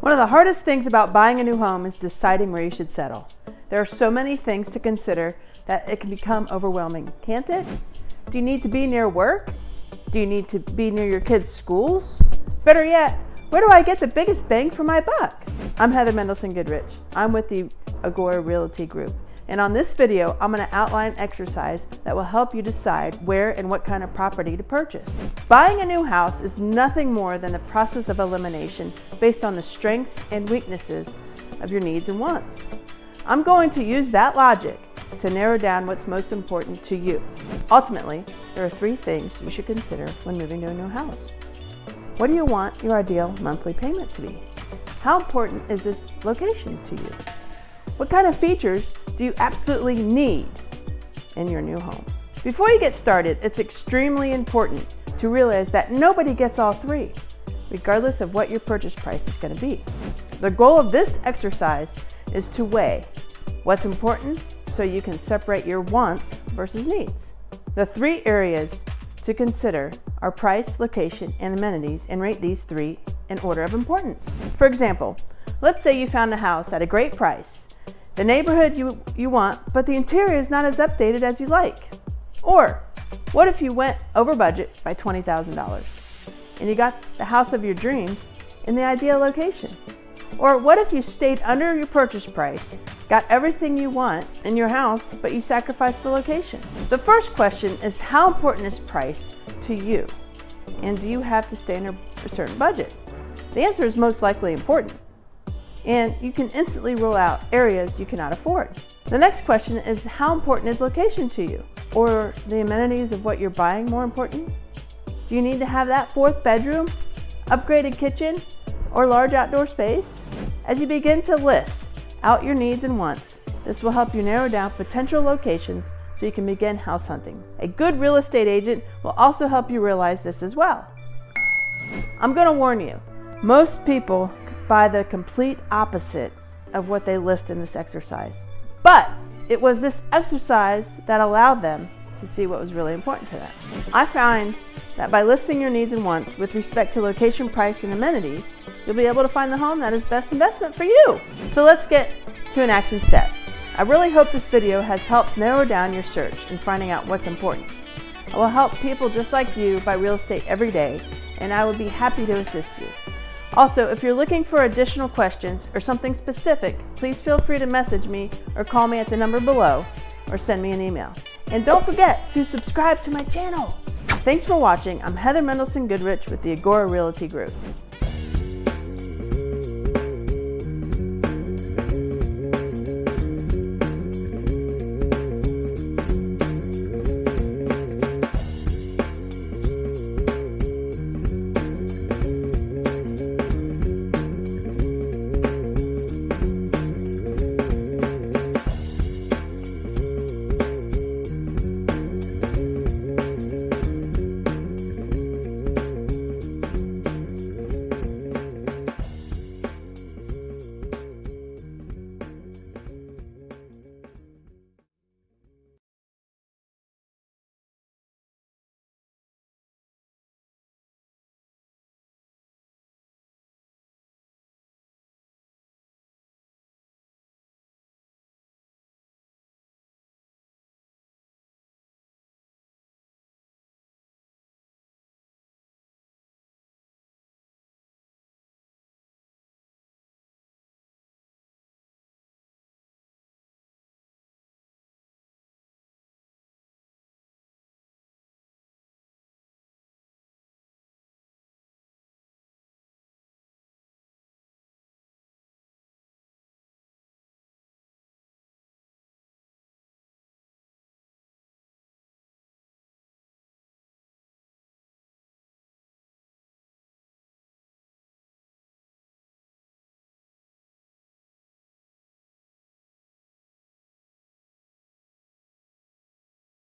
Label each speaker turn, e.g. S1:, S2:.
S1: One of the hardest things about buying a new home is deciding where you should settle. There are so many things to consider that it can become overwhelming, can't it? Do you need to be near work? Do you need to be near your kids' schools? Better yet, where do I get the biggest bang for my buck? I'm Heather Mendelson Goodrich. I'm with the Agora Realty Group. And on this video, I'm going to outline an exercise that will help you decide where and what kind of property to purchase. Buying a new house is nothing more than the process of elimination based on the strengths and weaknesses of your needs and wants. I'm going to use that logic to narrow down what's most important to you. Ultimately, there are three things you should consider when moving to a new house. What do you want your ideal monthly payment to be? How important is this location to you? What kind of features do you absolutely need in your new home? Before you get started, it's extremely important to realize that nobody gets all three, regardless of what your purchase price is going to be. The goal of this exercise is to weigh what's important so you can separate your wants versus needs. The three areas to consider are price, location, and amenities and rate these three in order of importance. For example, let's say you found a house at a great price the neighborhood you, you want, but the interior is not as updated as you like? Or what if you went over budget by $20,000 and you got the house of your dreams in the ideal location? Or what if you stayed under your purchase price, got everything you want in your house, but you sacrificed the location? The first question is how important is price to you? And do you have to stay under a certain budget? The answer is most likely important and you can instantly rule out areas you cannot afford. The next question is how important is location to you? Or the amenities of what you're buying more important? Do you need to have that fourth bedroom, upgraded kitchen, or large outdoor space? As you begin to list out your needs and wants, this will help you narrow down potential locations so you can begin house hunting. A good real estate agent will also help you realize this as well. I'm going to warn you, most people by the complete opposite of what they list in this exercise. But it was this exercise that allowed them to see what was really important to them. I find that by listing your needs and wants with respect to location, price, and amenities, you'll be able to find the home that is best investment for you. So let's get to an action step. I really hope this video has helped narrow down your search in finding out what's important. I will help people just like you buy real estate every day, and I would be happy to assist you. Also, if you're looking for additional questions or something specific, please feel free to message me or call me at the number below or send me an email. And don't forget to subscribe to my channel. Thanks for watching. I'm Heather Mendelson Goodrich with the Agora Realty Group.